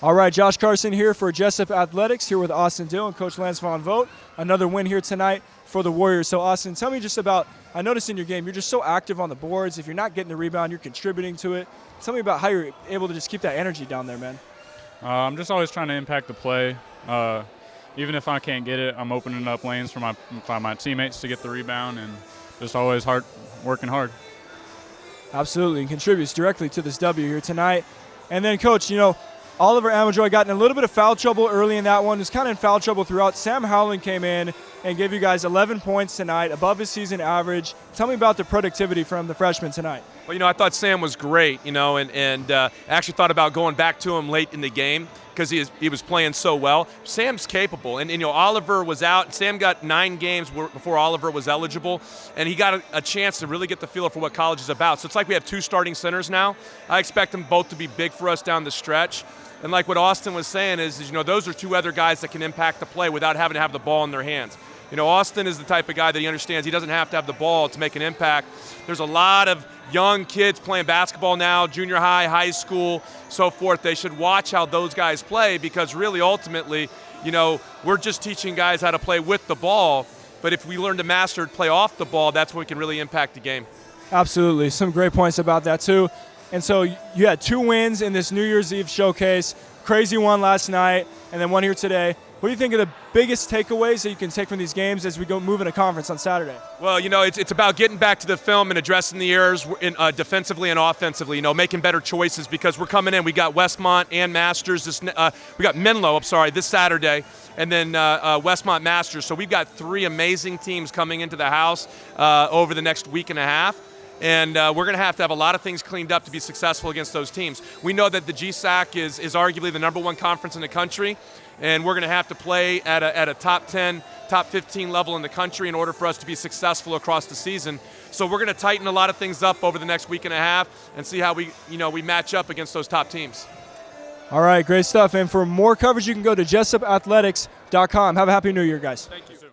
All right, Josh Carson here for Jessup Athletics, here with Austin Dill and Coach Lance Von Vogt. Another win here tonight for the Warriors. So, Austin, tell me just about. I noticed in your game, you're just so active on the boards. If you're not getting the rebound, you're contributing to it. Tell me about how you're able to just keep that energy down there, man. Uh, I'm just always trying to impact the play. Uh, even if I can't get it, I'm opening up lanes for my for my teammates to get the rebound, and just always hard working hard. Absolutely, and contributes directly to this W here tonight. And then, Coach, you know, Oliver Amajoy got in a little bit of foul trouble early in that one. Was kind of in foul trouble throughout. Sam Howland came in and gave you guys 11 points tonight, above his season average. Tell me about the productivity from the freshman tonight. Well, you know, I thought Sam was great, you know, and, and uh, actually thought about going back to him late in the game because he, he was playing so well. Sam's capable, and, and, you know Oliver was out. Sam got nine games before Oliver was eligible, and he got a, a, chance to really get the feel for what college is about. So it's like we have two starting centers now. I expect them both to be big for us down the stretch. And like what Austin was saying is, is, you know, those are two other guys that can impact the play without having to have the ball in their hands. You know, Austin is the type of guy that he understands he doesn't have to have the ball to make an impact. There's a lot of young kids playing basketball now, junior high, high school, so forth. They should watch how those guys play because really ultimately, you know, we're just teaching guys how to play with the ball. But if we learn to master play off the ball, that's when we can really impact the game. Absolutely. Some great points about that, too. And so you had two wins in this New Year's Eve showcase. Crazy one last night, and then one here today. What do you think are the biggest takeaways that you can take from these games as we go move in a conference on Saturday? Well, you know, it's, it's about getting back to the film and addressing the errors in, uh, defensively and offensively. You know, making better choices because we're coming in. We got Westmont and Masters. This uh, we got Menlo. I'm sorry, this Saturday, and then uh, uh Westmont Masters. So we've got three amazing teams coming into the house uh, over the next week and a half and uh, we're going to have to have a lot of things cleaned up to be successful against those teams. We know that the GSAC is, is arguably the number one conference in the country, and we're going to have to play at a, at a top 10, top 15 level in the country in order for us to be successful across the season. So we're going to tighten a lot of things up over the next week and a half and see how we, you know, we match up against those top teams. All right, great stuff. And for more coverage, you can go to jessupathletics.com. Have a happy new year, guys. Thank you.